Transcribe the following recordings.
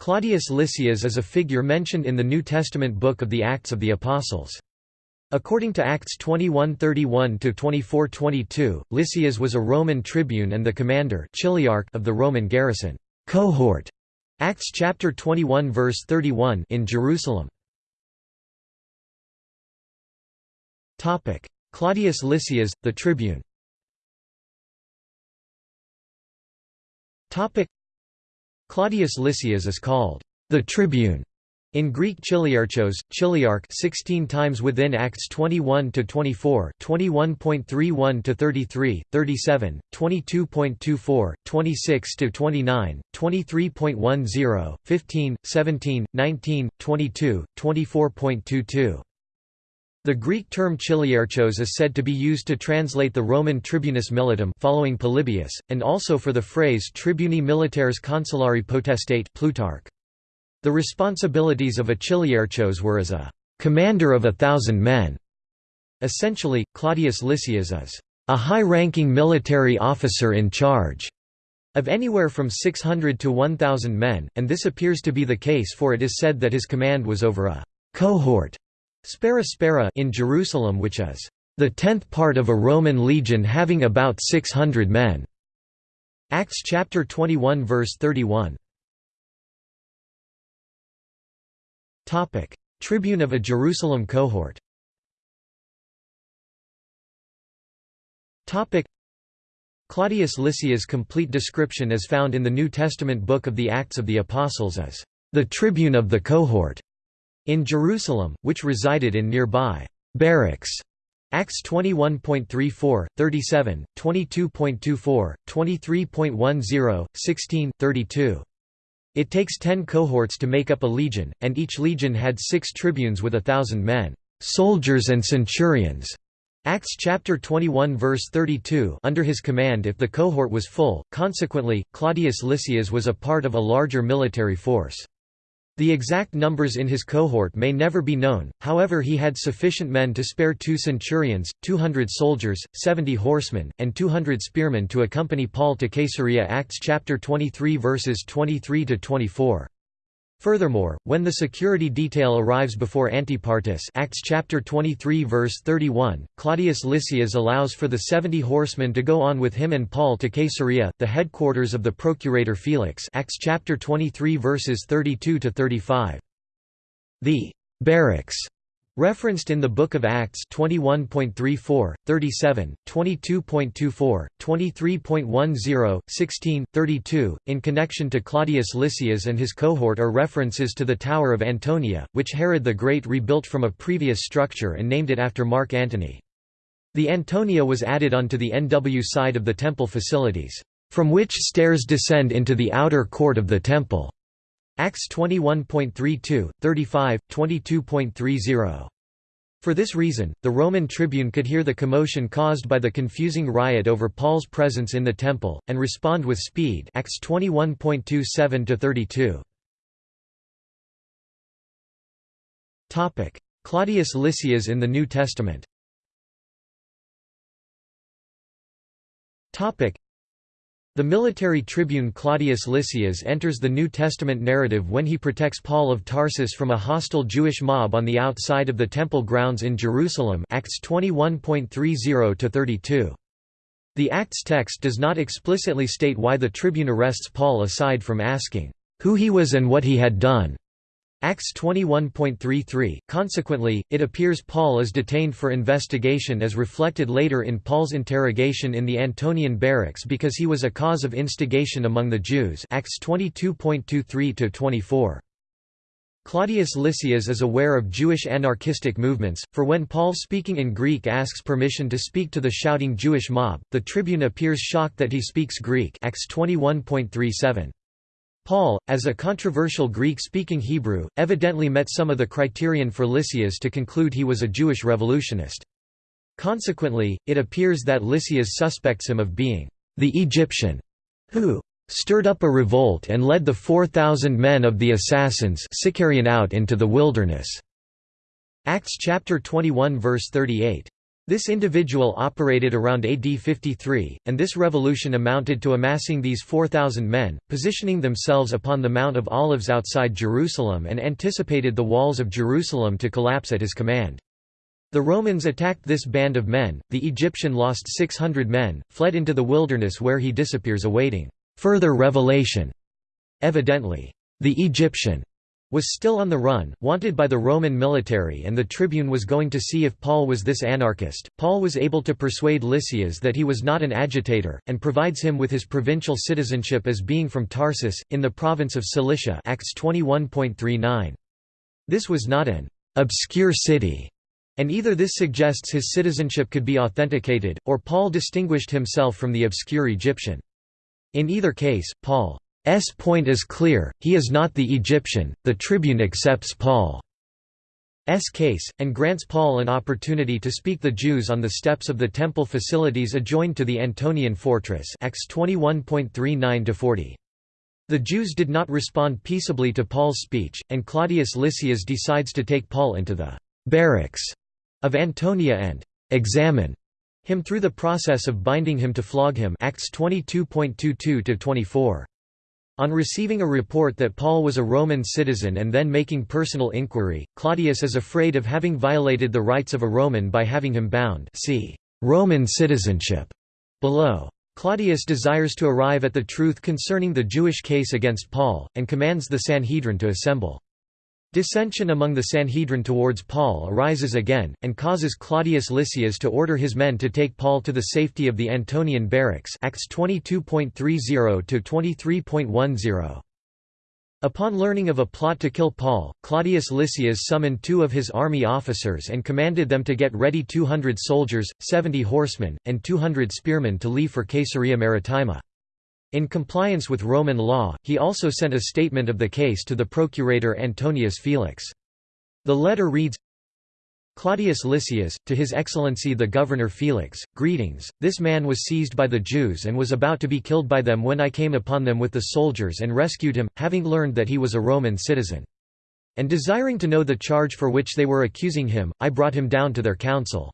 Claudius Lysias is a figure mentioned in the New Testament book of the Acts of the Apostles. According to Acts 21:31-24:22, Lysias was a Roman tribune and the commander chiliarch of the Roman garrison cohort. Acts chapter 21 verse 31 in Jerusalem. Topic: Claudius Lysias, the tribune. Topic: Claudius Lysias is called the tribune in Greek chiliarchos, chiliarch 16 times within Acts 21 to 24, 21.31 to 33, 37, 22.24, 26 to 29, 23.10, 15, 17, 19, 22, 24.22. The Greek term chiliarchos is said to be used to translate the Roman tribunus militum following Polybius, and also for the phrase tribuni militares consulari potestate Plutarch. The responsibilities of a chiliarchos were as a commander of a thousand men. Essentially, Claudius Lysias is a high-ranking military officer in charge of anywhere from 600 to 1,000 men, and this appears to be the case for it is said that his command was over a cohort spera spera in Jerusalem which is the tenth part of a Roman legion having about 600 men. Acts chapter 21 verse 31. Topic: Tribune of a Jerusalem cohort Topic: Claudius Lysias' complete description is found in the New Testament book of the Acts of the Apostles as the tribune of the cohort in Jerusalem, which resided in nearby barracks. Acts 21.34, 37, 22.24, 23.10, 16, 32. It takes ten cohorts to make up a legion, and each legion had six tribunes with a thousand men, soldiers and centurions. Acts chapter 21 verse 32 under his command if the cohort was full, consequently, Claudius Lysias was a part of a larger military force. The exact numbers in his cohort may never be known, however he had sufficient men to spare two centurions, 200 soldiers, 70 horsemen, and 200 spearmen to accompany Paul to Caesarea Acts chapter 23 verses 23–24. Furthermore, when the security detail arrives before Antipatris Acts chapter 23 verse 31, Claudius Lysias allows for the 70 horsemen to go on with him and Paul to Caesarea, the headquarters of the procurator Felix Acts chapter 23 verses 32 to 35. The barracks Referenced in the Book of Acts 21.34, 37, 22.24, 23.10, 16, 32, in connection to Claudius Lysias and his cohort are references to the Tower of Antonia, which Herod the Great rebuilt from a previous structure and named it after Mark Antony. The Antonia was added onto the NW side of the temple facilities, from which stairs descend into the outer court of the temple. Acts 21.32, 35, 22.30. For this reason, the Roman tribune could hear the commotion caused by the confusing riot over Paul's presence in the temple, and respond with speed Acts 21.27–32. Claudius Lysias in the New Testament the military tribune Claudius Lysias enters the New Testament narrative when he protects Paul of Tarsus from a hostile Jewish mob on the outside of the temple grounds in Jerusalem Acts 21.30-32. The Acts text does not explicitly state why the tribune arrests Paul aside from asking, "...who he was and what he had done." Acts 21.33, consequently, it appears Paul is detained for investigation as reflected later in Paul's interrogation in the Antonian barracks because he was a cause of instigation among the Jews Acts 22.23–24. Claudius Lysias is aware of Jewish anarchistic movements, for when Paul speaking in Greek asks permission to speak to the shouting Jewish mob, the tribune appears shocked that he speaks Greek Acts 21.37. Paul, as a controversial Greek-speaking Hebrew, evidently met some of the criterion for Lysias to conclude he was a Jewish revolutionist. Consequently, it appears that Lysias suspects him of being the Egyptian who stirred up a revolt and led the 4,000 men of the assassins out into the wilderness. Acts chapter 21 verse 38. This individual operated around AD 53, and this revolution amounted to amassing these 4,000 men, positioning themselves upon the Mount of Olives outside Jerusalem and anticipated the walls of Jerusalem to collapse at his command. The Romans attacked this band of men, the Egyptian lost 600 men, fled into the wilderness where he disappears awaiting further revelation. Evidently, the Egyptian was still on the run, wanted by the Roman military and the tribune was going to see if Paul was this anarchist. Paul was able to persuade Lysias that he was not an agitator, and provides him with his provincial citizenship as being from Tarsus, in the province of Cilicia Acts 21.39. This was not an obscure city, and either this suggests his citizenship could be authenticated, or Paul distinguished himself from the obscure Egyptian. In either case, Paul S point is clear, he is not the Egyptian, the tribune accepts Paul's case, and grants Paul an opportunity to speak the Jews on the steps of the temple facilities adjoined to the Antonian fortress Acts 21.39–40. The Jews did not respond peaceably to Paul's speech, and Claudius Lysias decides to take Paul into the «barracks» of Antonia and «examine» him through the process of binding him to flog him Acts 22.22–24. On receiving a report that Paul was a Roman citizen and then making personal inquiry, Claudius is afraid of having violated the rights of a Roman by having him bound see Roman citizenship below. Claudius desires to arrive at the truth concerning the Jewish case against Paul, and commands the Sanhedrin to assemble. Dissension among the Sanhedrin towards Paul arises again, and causes Claudius Lysias to order his men to take Paul to the safety of the Antonian barracks Acts 22.30–23.10. Upon learning of a plot to kill Paul, Claudius Lysias summoned two of his army officers and commanded them to get ready 200 soldiers, 70 horsemen, and 200 spearmen to leave for Caesarea Maritima. In compliance with Roman law, he also sent a statement of the case to the procurator Antonius Felix. The letter reads, Claudius Lysias, to His Excellency the Governor Felix, greetings, this man was seized by the Jews and was about to be killed by them when I came upon them with the soldiers and rescued him, having learned that he was a Roman citizen. And desiring to know the charge for which they were accusing him, I brought him down to their council.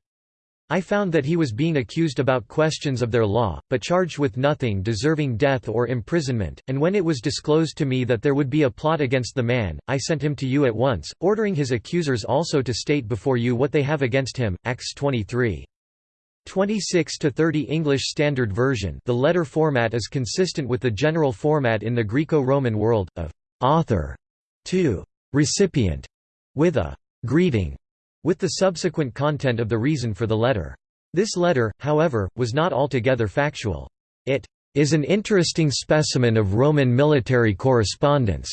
I found that he was being accused about questions of their law, but charged with nothing deserving death or imprisonment, and when it was disclosed to me that there would be a plot against the man, I sent him to you at once, ordering his accusers also to state before you what they have against him. Acts 23. 26 to 30 English Standard Version. The letter format is consistent with the general format in the Greco-Roman world of author to recipient with a greeting with the subsequent content of the reason for the letter. This letter, however, was not altogether factual. It is an interesting specimen of Roman military correspondence.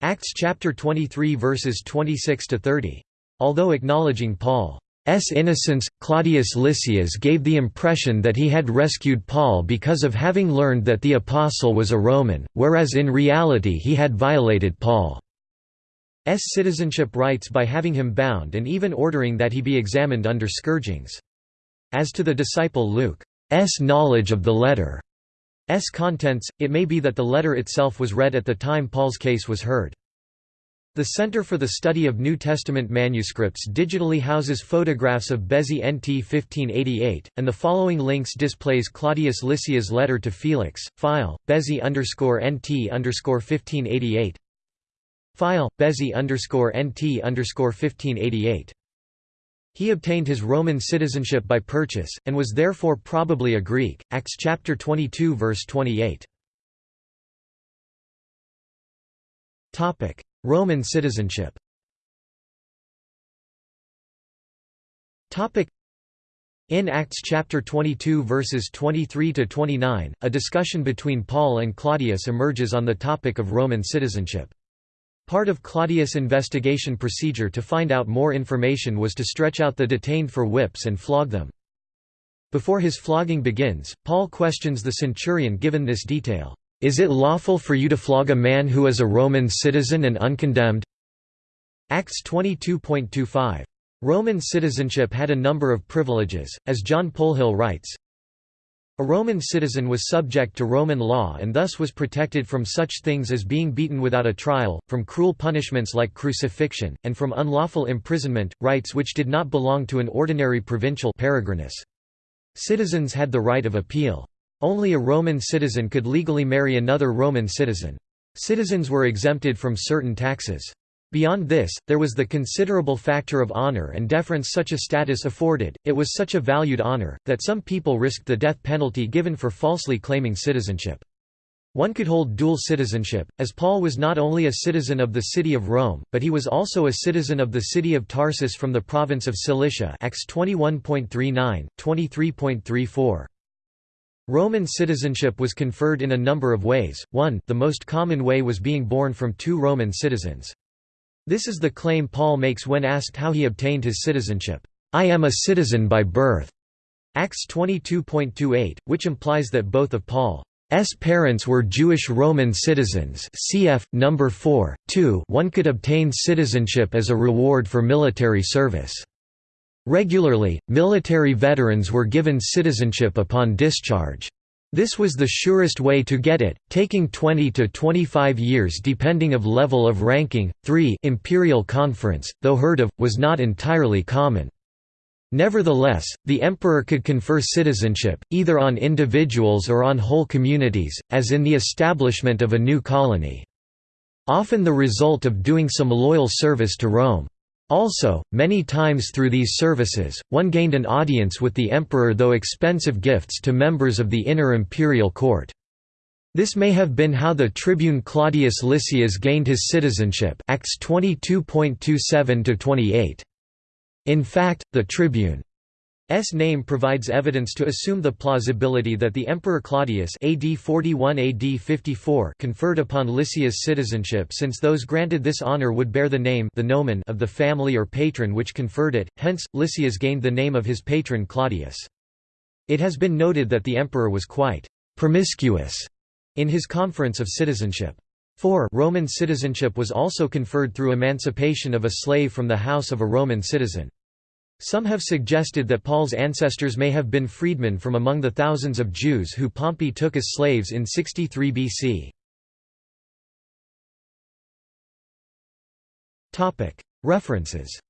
Acts chapter 23 verses 26 to 30. Although acknowledging Paul's innocence, Claudius Lysias gave the impression that he had rescued Paul because of having learned that the apostle was a Roman, whereas in reality he had violated Paul. S citizenship rights by having him bound and even ordering that he be examined under scourgings. As to the disciple Luke's knowledge of the letter's contents, it may be that the letter itself was read at the time Paul's case was heard. The Center for the Study of New Testament Manuscripts digitally houses photographs of Bezae NT 1588, and the following links displays Claudius Lysias' letter to Felix, file, Bezae NT 1588, File Bezae underscore NT underscore 1588. He obtained his Roman citizenship by purchase, and was therefore probably a Greek. Acts chapter 22 verse 28. Topic: Roman citizenship. Topic: In Acts chapter 22 verses 23 to 29, a discussion between Paul and Claudius emerges on the topic of Roman citizenship. Part of Claudius' investigation procedure to find out more information was to stretch out the detained for whips and flog them. Before his flogging begins, Paul questions the centurion given this detail, "'Is it lawful for you to flog a man who is a Roman citizen and uncondemned?' Acts 22.25. Roman citizenship had a number of privileges, as John Polhill writes, A Roman citizen was subject to Roman law and thus was protected from such things as being beaten without a trial, from cruel punishments like crucifixion, and from unlawful imprisonment, rights which did not belong to an ordinary provincial peregrinus. Citizens had the right of appeal. Only a Roman citizen could legally marry another Roman citizen. Citizens were exempted from certain taxes. Beyond this, there was the considerable factor of honor and deference such a status afforded, it was such a valued honor, that some people risked the death penalty given for falsely claiming citizenship. One could hold dual citizenship, as Paul was not only a citizen of the city of Rome, but he was also a citizen of the city of Tarsus from the province of Cilicia Acts 21.39, 23.34. Roman citizenship was conferred in a number of ways, one the most common way was being born from two Roman citizens. This is the claim Paul makes when asked how he obtained his citizenship. I am a citizen by birth. Acts 22.28, which implies that both of Paul's parents were Jewish Roman citizens cf. number 4, 2 one could obtain citizenship as a reward for military service. Regularly, military veterans were given citizenship upon discharge. This was the surest way to get it, taking 20 to 25 years depending of level of ranking. 3 Imperial conference, though heard of, was not entirely common. Nevertheless, the emperor could confer citizenship, either on individuals or on whole communities, as in the establishment of a new colony. Often the result of doing some loyal service to Rome. Also, many times through these services, one gained an audience with the emperor though expensive gifts to members of the inner imperial court. This may have been how the tribune Claudius Lysias gained his citizenship Acts 22.27–28. In fact, the tribune S name provides evidence to assume the plausibility that the Emperor Claudius AD 41 AD 54 conferred upon Lysias citizenship since those granted this honor would bear the name the nomen of the family or patron which conferred it, hence, Lysias gained the name of his patron Claudius. It has been noted that the emperor was quite «promiscuous» in his conference of citizenship. 4 Roman citizenship was also conferred through emancipation of a slave from the house of a Roman citizen. Some have suggested that Paul's ancestors may have been freedmen from among the thousands of Jews who Pompey took as slaves in 63 BC. References